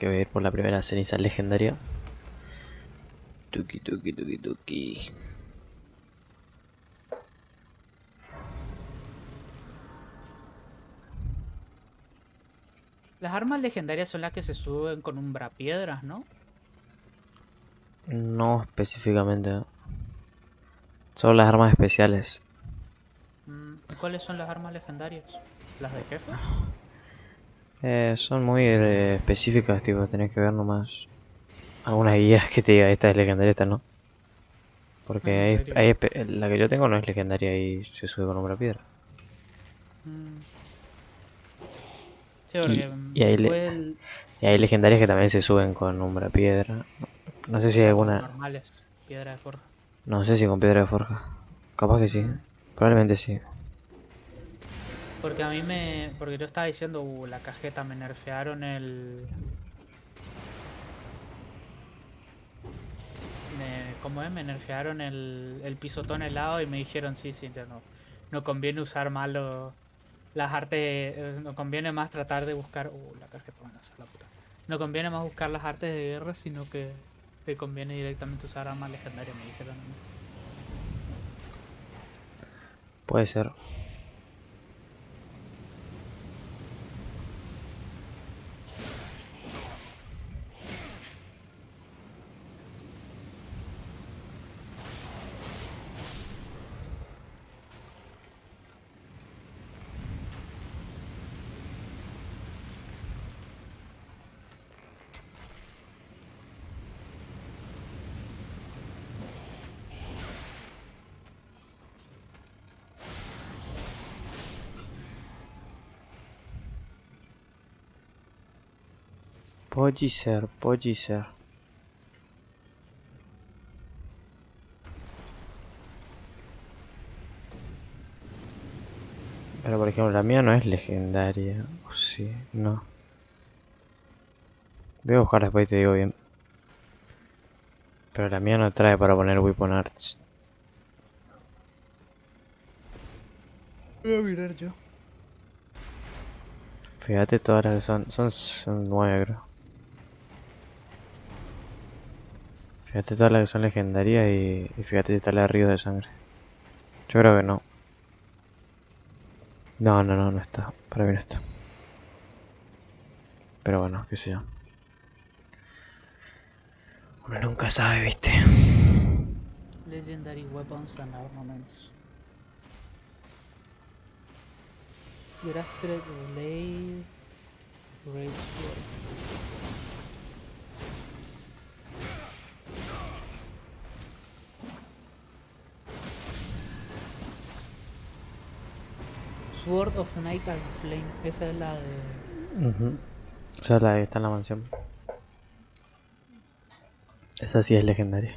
que voy a ir por la primera ceniza legendaria. Tuki tuki tuki tuki. Las armas legendarias son las que se suben con umbrapiedras, ¿no? No específicamente. Son las armas especiales. Mm, ¿y ¿Cuáles son las armas legendarias? ¿Las de jefe? Eh, son muy eh, específicas, tipo, tenés que ver nomás algunas guías que te diga esta es legendaria, esta no. Porque ¿En hay, la que yo tengo no es legendaria y se sube con una piedra. Mm. Sí, porque y el- hay legendarias que también se suben con umbra piedra. No sé si hay alguna. normales, piedra de forja. No sé si con piedra de forja. Capaz que sí. Mm. Probablemente sí. Porque a mí me... Porque yo estaba diciendo, uh, la cajeta me nerfearon el... Me, ¿Cómo es? Me nerfearon el, el pisotón helado y me dijeron, sí, sí, ya no, no conviene usar más lo- las artes... eh, no conviene más tratar de buscar... Uh, la cajeta van a hacer la puta. No conviene más buscar las artes de guerra, sino que te conviene directamente usar armas legendarias, me dijeron. Puede ser. Ser, puede ser. Pero por ejemplo, la mía no es legendaria. O sí, no. Voy a buscar después y te digo bien. Pero la mía no trae para poner Weapon Arts. Voy a mirar yo. Fíjate todas las que son. Son, son nueve, creo. Fíjate todas las que son legendarias y, y fíjate si está la de Río de Sangre. Yo creo que no. No, no, no, no está. Para mí no está. Pero bueno, qué sé yo. Uno nunca sabe, viste. Legendary Weapons and Armaments. Grafted Blade. Great Sword. Sword of Night and Flame. Esa es la de. Ujú. Esa es la que está en la mansión. Esa sí es legendaria.